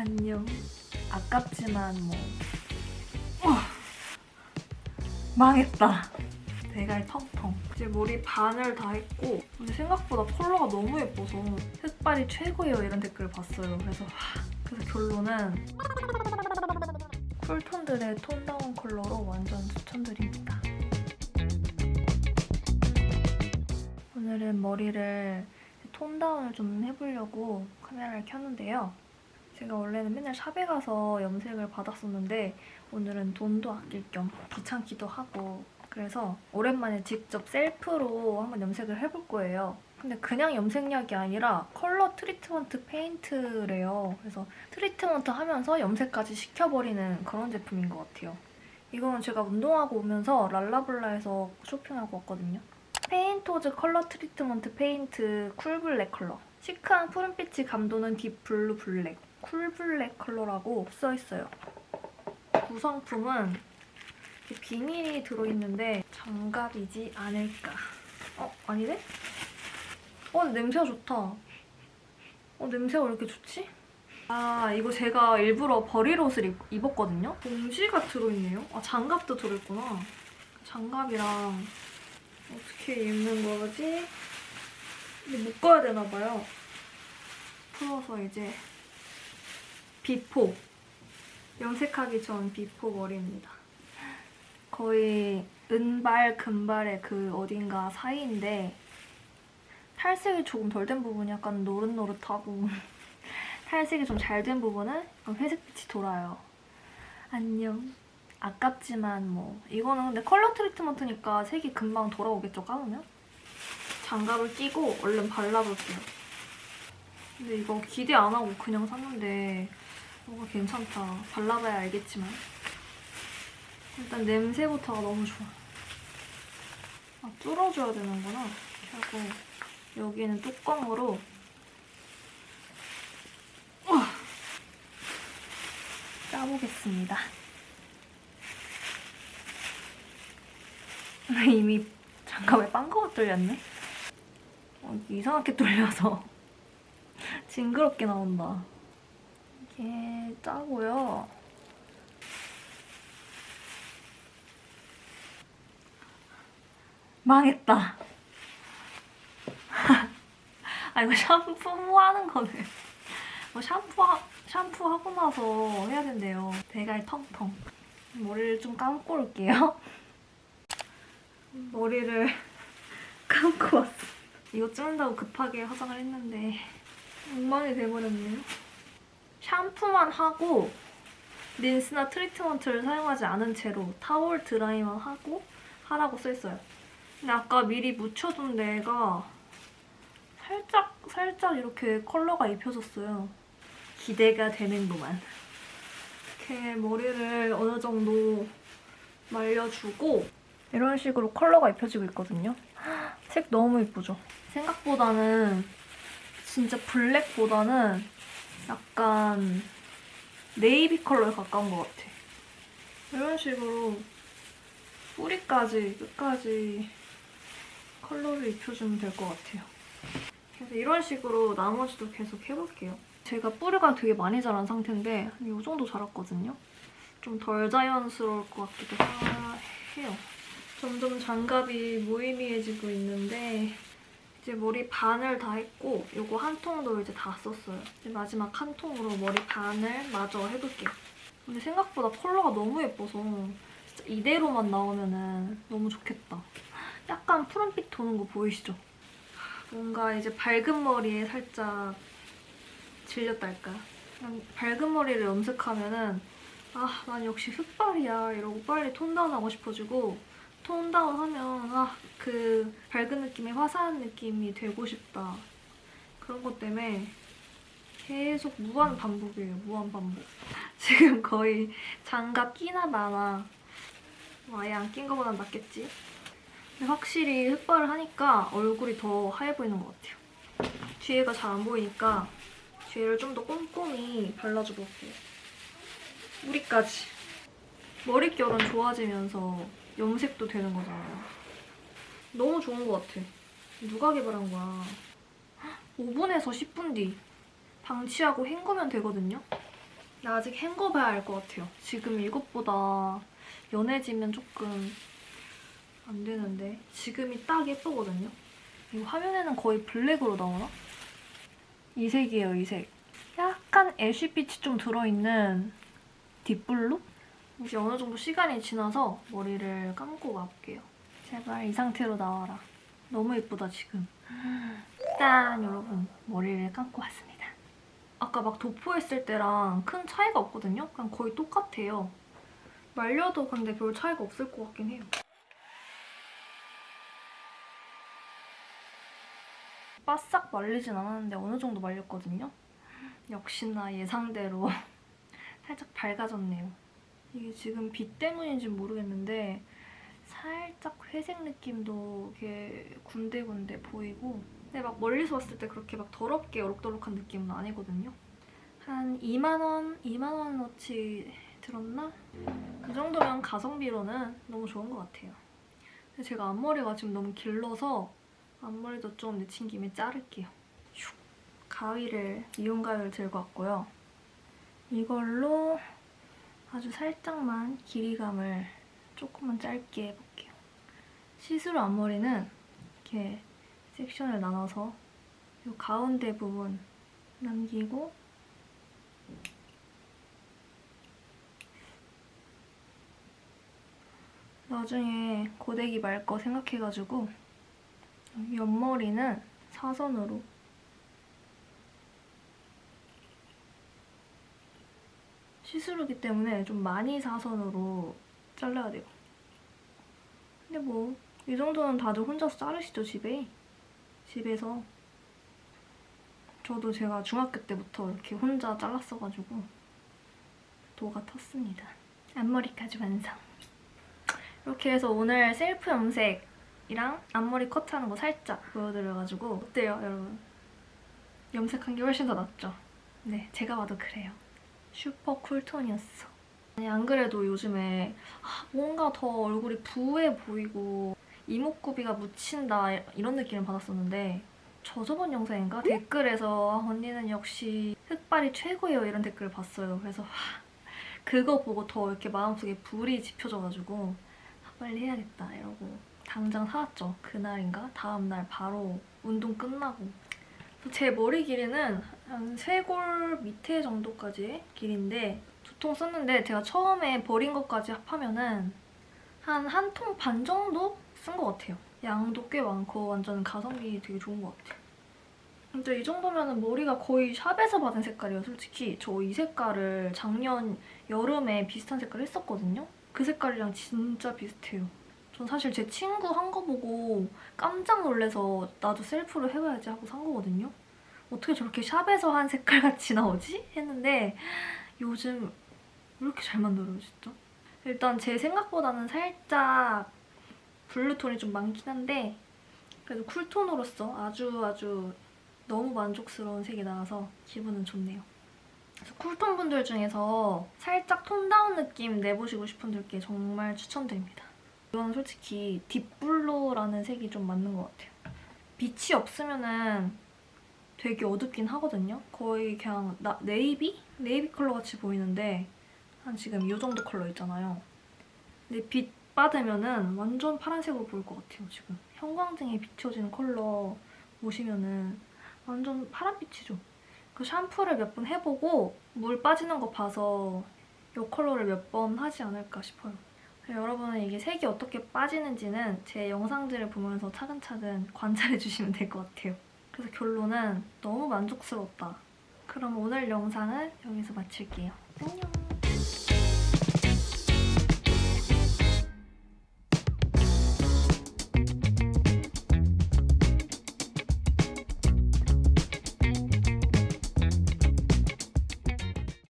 안녕. 아깝지만 뭐. 어. 망했다. 대갈 텅텅. 이제 머리 반을 다 했고 근데 생각보다 컬러가 너무 예뻐서 흑발이 최고예요 이런 댓글을 봤어요. 그래서 하, 그래서 결론은 쿨톤들의 톤다운 컬러로 완전 추천드립니다. 오늘은 머리를 톤다운을 좀 해보려고 카메라를 켰는데요. 제가 원래는 맨날 샵에 가서 염색을 받았었는데 오늘은 돈도 아낄 겸 귀찮기도 하고 그래서 오랜만에 직접 셀프로 한번 염색을 해볼 거예요. 근데 그냥 염색약이 아니라 컬러 트리트먼트 페인트래요. 그래서 트리트먼트 하면서 염색까지 시켜버리는 그런 제품인 것 같아요. 이거는 제가 운동하고 오면서 랄라블라에서 쇼핑하고 왔거든요. 페인토즈 컬러 트리트먼트 페인트 쿨블랙 컬러. 시크한 푸른빛이 감도는 딥블루 블랙. 쿨블랙 컬러라고 써있어요. 구성품은 비닐이 들어있는데 장갑이지 않을까. 어? 아니네? 어 냄새가 좋다. 어 냄새가 왜 이렇게 좋지? 아 이거 제가 일부러 버릴 옷을 입, 입었거든요? 봉지가 들어있네요? 아 장갑도 들어있구나. 장갑이랑 어떻게 입는 거지? 이게 묶어야 되나 봐요. 풀어서 이제 before. 염색하기 전 before 머리입니다. 거의 은발, 금발의 그 어딘가 사이인데 탈색이 조금 덜 된 부분이 약간 노릇노릇하고 탈색이 좀 잘 된 부분은 회색빛이 돌아요. 안녕. 아깝지만 뭐 이거는 근데 컬러 트리트먼트니까 색이 금방 돌아오겠죠, 감으면? 장갑을 끼고 얼른 발라볼게요. 근데 이거 기대 안 하고 그냥 샀는데 뭐가 괜찮다. 발라봐야 알겠지만 일단 냄새부터가 너무 좋아. 아, 뚫어줘야 되는구나. 하고 여기는 뚜껑으로 우와! 짜보겠습니다. 이미 장갑에 빵꾸가 뚫렸네? 어, 이상하게 뚫려서 징그럽게 나온다. 이게 짜고요. 망했다. 아 이거 샴푸 하는 거네. 뭐 샴푸 하, 샴푸 하고 나서 해야 된대요. 대갈 텅텅. 머리를 좀 감고 올게요. 머리를 감고 왔어. 이거 찍는다고 급하게 화장을 했는데 엉망이 돼버렸네요. 샴푸만 하고 린스나 트리트먼트를 사용하지 않은 채로 타월 드라이만 하고 하라고 써있어요. 근데 아까 미리 묻혀둔 데가 살짝 살짝 이렇게 컬러가 입혀졌어요. 기대가 되는구만. 이렇게 머리를 어느 정도 말려주고 이런 식으로 컬러가 입혀지고 있거든요. 색 너무 예쁘죠? 생각보다는 진짜 블랙보다는 약간 네이비 컬러에 가까운 것 같아. 이런 식으로 뿌리까지 끝까지 컬러를 입혀주면 될 것 같아요. 그래서 이런 식으로 나머지도 계속 해볼게요. 제가 뿌리가 되게 많이 자란 상태인데 이 정도 자랐거든요. 좀 덜 자연스러울 것 같기도 해요. 점점 장갑이 무의미해지고 있는데 이제 머리 반을 다 했고 이거 한 통도 이제 다 썼어요. 이제 마지막 한 통으로 머리 반을 마저 해볼게요. 근데 생각보다 컬러가 너무 예뻐서 진짜 이대로만 나오면 너무 좋겠다. 약간 푸른빛 도는 거 보이시죠? 뭔가 이제 밝은 머리에 살짝 질렸달까? 그냥 밝은 머리를 염색하면 은 아, 난 역시 흑발이야 이러고 빨리 톤다운하고 싶어지고 톤다운 하면 아, 그 밝은 느낌의 화사한 느낌이 되고 싶다. 그런 것 때문에 계속 무한 반복이에요. 무한 반복. 지금 거의 장갑 끼나 마나 뭐 아예 안 낀 거보단 낫겠지? 근데 확실히 흑발을 하니까 얼굴이 더 하얘 보이는 것 같아요. 뒤에가 잘 안 보이니까 뒤에를 좀 더 꼼꼼히 발라줘 볼게요. 뿌리까지. 머릿결은 좋아지면서 염색도 되는 거잖아요. 너무 좋은 것 같아. 누가 개발한 거야. 5분에서 10분 뒤 방치하고 헹구면 되거든요. 나 아직 헹궈봐야 알 것 같아요. 지금 이것보다 연해지면 조금 안 되는데 지금이 딱 예쁘거든요. 이 화면에는 거의 블랙으로 나오나? 이 색이에요, 이 색. 약간 애쉬빛이 좀 들어있는 딥블루? 이제 어느 정도 시간이 지나서 머리를 감고 와볼게요. 제발 이 상태로 나와라. 너무 예쁘다, 지금. 짠! 여러분, 머리를 감고 왔습니다. 아까 막 도포했을 때랑 큰 차이가 없거든요? 그냥 거의 똑같아요. 말려도 근데 별 차이가 없을 것 같긴 해요. 바싹 말리진 않았는데 어느 정도 말렸거든요? 역시나 예상대로 살짝 밝아졌네요. 이게 지금 빛 때문인지 모르겠는데 살짝 회색 느낌도 이렇게 군데군데 보이고 근데 막 멀리서 봤을 때 그렇게 막 더럽게 어록더록한 느낌은 아니거든요. 한 2만원, 2만원어치 들었나? 그 정도면 가성비로는 너무 좋은 것 같아요. 근데 제가 앞머리가 지금 너무 길러서 앞머리도 좀 내친 김에 자를게요. 슉. 가위를, 미용 가위를 들고 왔고요. 이걸로 아주 살짝만 길이감을 조금만 짧게 해볼게요. 시스루 앞머리는 이렇게 섹션을 나눠서 이 가운데 부분 남기고 나중에 고데기 말 거 생각해가지고 옆머리는 사선으로 시스루기 때문에 좀 많이 사선으로 잘라야 돼요. 근데 뭐 이 정도는 다들 혼자서 자르시죠, 집에? 집에서. 저도 제가 중학교 때부터 이렇게 혼자 잘랐어가지고 도가 텄습니다. 앞머리까지 완성. 이렇게 해서 오늘 셀프 염색이랑 앞머리 컷하는 거 살짝 보여드려가지고 어때요, 여러분? 염색한 게 훨씬 더 낫죠? 네, 제가 봐도 그래요. 슈퍼 쿨톤이었어. 아니, 안 그래도 요즘에 아, 뭔가 더 얼굴이 부해 보이고 이목구비가 묻힌다 이런 느낌을 받았었는데 저 저번 영상인가? 댓글에서 아, 언니는 역시 흑발이 최고예요 이런 댓글을 봤어요. 그래서 하, 그거 보고 더 이렇게 마음속에 불이 지펴져가지고 아, 빨리 해야겠다 이러고 당장 사왔죠. 그날인가? 다음날 바로 운동 끝나고 제 머리 길이는 한 쇄골 밑에 정도까지의 길인데 두 통 썼는데 제가 처음에 버린 것까지 합하면은 한 한 통 반 정도 쓴 것 같아요. 양도 꽤 많고 완전 가성비 되게 좋은 것 같아요. 근데 이 정도면 머리가 거의 샵에서 받은 색깔이에요, 솔직히. 저 이 색깔을 작년 여름에 비슷한 색깔 했었거든요? 그 색깔이랑 진짜 비슷해요. 전 사실 제 친구 한 거 보고 깜짝 놀라서 나도 셀프로 해봐야지 하고 산 거거든요? 어떻게 저렇게 샵에서 한 색깔같이 나오지? 했는데 요즘 왜 이렇게 잘 만들어요, 진짜? 일단 제 생각보다는 살짝 블루톤이 좀 많긴 한데 그래도 쿨톤으로서 아주 아주 너무 만족스러운 색이 나와서 기분은 좋네요. 그래서 쿨톤 분들 중에서 살짝 tone down 느낌 내보시고 싶은 분들께 정말 추천드립니다. 이건 솔직히 deep blue라는 색이 좀 맞는 것 같아요. 빛이 없으면은 되게 어둡긴 하거든요. 거의 그냥 나, 네이비? 네이비 컬러 같이 보이는데 한 지금 이 정도 컬러 있잖아요. 근데 빛 받으면은 완전 파란색으로 보일 것 같아요, 지금. 형광등에 비춰지는 컬러 보시면은 완전 파란빛이죠. 그 샴푸를 몇 번 해보고 물 빠지는 거 봐서 이 컬러를 몇 번 하지 않을까 싶어요. 여러분은 이게 색이 어떻게 빠지는지는 제 영상들을 보면서 차근차근 관찰해주시면 될 것 같아요. 그래서 결론은 너무 만족스러웠다. 그럼 오늘 영상은 여기서 마칠게요. 안녕!